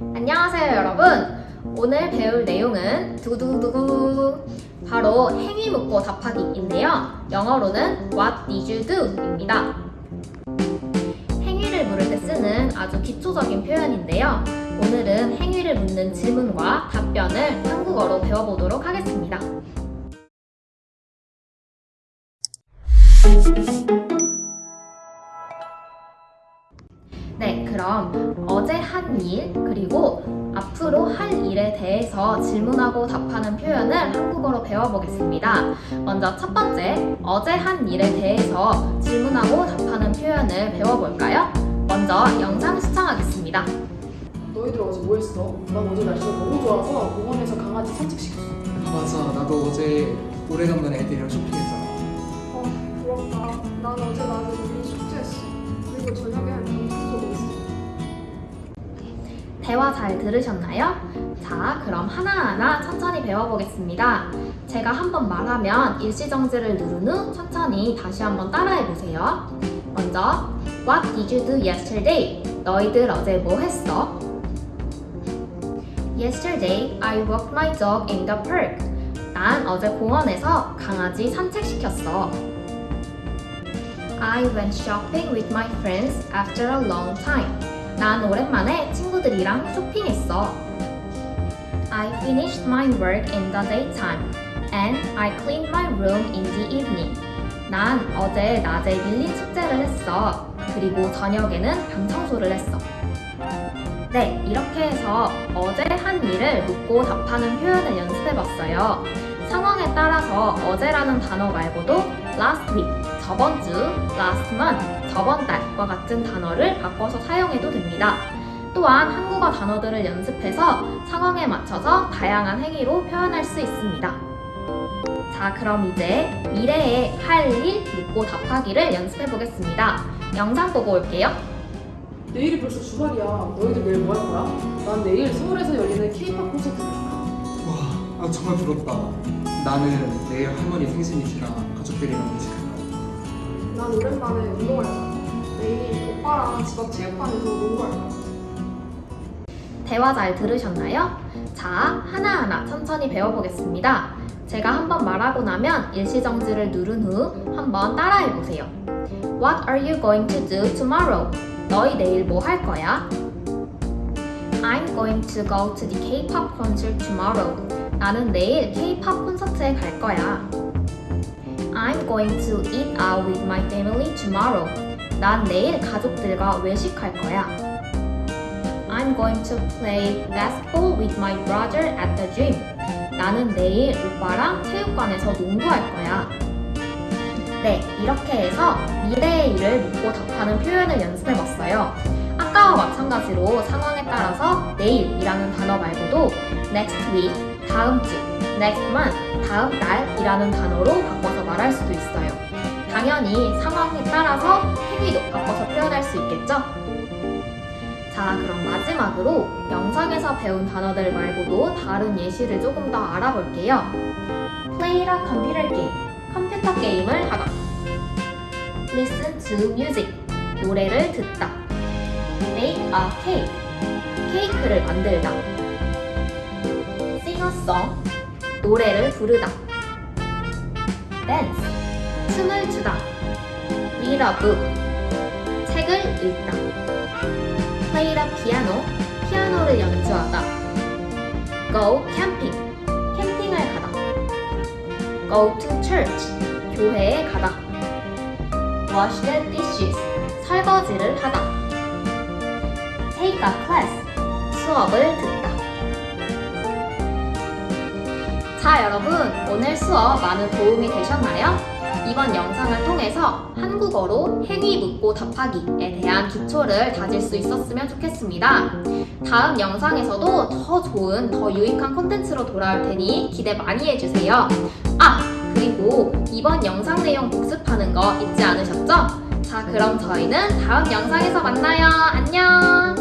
안녕하세요 여러분. 오늘 배울 내용은 두두두두 바로 행위 묻고 답하기인데요. 영어로는 What did you do? 입니다. 행위를 물을 때 쓰는 아주 기초적인 표현인데요. 오늘은 행위를 묻는 질문과 답변을 한국어로 배워보도록 하겠습니다 네, 그럼 어제 한 일, 그리고 앞으로 할 일에 대해서 질문하고 답하는 표현을 한국어로 배워보겠습니다. 먼저 첫 번째, 어제 한 일에 대해서 질문하고 답하는 표현을 배워볼까요? 먼저 영상 시청하겠습니다. 너희들 어제 뭐 했어? 난 어제 날씨가 너무 좋아서 공원에서 강아지 산책시켰어. 맞아 나도 어제 오래간만에 애들이랑 쇼핑했잖아 어, 부럽다. 난 어제 낮에 우리 숙제했어. 그리고 저녁에. 대화 잘 들으셨나요? 자, 그럼 하나하나 천천히 배워보겠습니다. 제가 한번 말하면 일시정지를 누른 후 천천히 다시 한번 따라해보세요. 먼저, What did you do yesterday? 너희들 어제 뭐 했어? Yesterday, I walked my dog in the park. 난 어제 공원에서 강아지 산책시켰어. I went shopping with my friends after a long time. 난 오랜만에 친구들이랑 쇼핑했어. I finished my work in the daytime and I cleaned my room in the evening. 난 어제 낮에 밀린 숙제를 했어. 그리고 저녁에는 방 청소를 했어. 네, 이렇게 해서 어제 한 일을 묻고 답하는 표현을 연습해봤어요. 상황에 따라서 어제라는 단어 말고도 last week, 저번 주, last month, 저번 달과 같은 단어를 바꿔서 사용해도 됩니다. 또한 한국어 단어들을 연습해서 상황에 맞춰서 다양한 행위로 표현할 수 있습니다. 자, 그럼 이제 미래에 할 일 묻고 답하기를 연습해 보겠습니다. 영상 보고 올게요. 내일이 벌써 주말이야. 너희들 내일 뭐 할 거야? 난 내일 서울에서 열리는 K-pop 콘서트를 가. 와 아, 정말 부럽다 나는 내일 할머니 생신이시라 가족들이랑 거야 난 오랜만에 운동할 거야. 내일 오빠랑 집 앞 체육관에서 농구할 거야. 대화 잘 들으셨나요? 자, 하나하나 천천히 배워보겠습니다. 제가 한번 말하고 나면 일시정지를 누른 후 한번 따라해 보세요. What are you going to do tomorrow? 너희 내일 뭐 할 거야? I'm going to go to the K-pop concert tomorrow. 나는 내일 K-pop 콘서트에 갈 거야. I'm going to eat out with my family tomorrow. 난 내일 가족들과 외식할 거야. I'm going to play basketball with my brother at the gym. 나는 내일 오빠랑 체육관에서 농구할 거야. 네, 이렇게 해서 미래의 일을 묻고 답하는 표현을 연습해봤어요. 아까와 마찬가지로 상황에 따라서 내일이라는 단어 말고도 next week, 다음 주, next month, 다음 달이라는 단어로 바꿔서 말할 수도 있어요. 당연히 상황에 따라서 행위도 바꿔서 표현할 수 있겠죠? 자, 그럼 마지막으로 영상에서 배운 단어들 말고도 다른 예시를 조금 더 알아볼게요. Play a computer game. 컴퓨터 게임을 하다. Listen to music. 노래를 듣다. Make a cake. 케이크를 만들다. Song. 노래를 부르다. Dance. 춤을 추다. Read a book. 책을 읽다. play the piano, 피아노를 연주하다. go camping, 캠핑을 가다. go to church, 교회에 가다. wash the dishes, 설거지를 하다. take a class, 수업을 듣다. 자, 여러분, 오늘 수업 많은 도움이 되셨나요? 이번 영상을 통해서 한국어로 행위 묻고 답하기에 대한 기초를 다질 수 있었으면 좋겠습니다. 다음 영상에서도 더 좋은, 더 유익한 콘텐츠로 돌아올 테니 기대 많이 해주세요. 아! 그리고 이번 영상 내용 복습하는 거 잊지 않으셨죠? 자, 그럼 저희는 다음 영상에서 만나요. 안녕!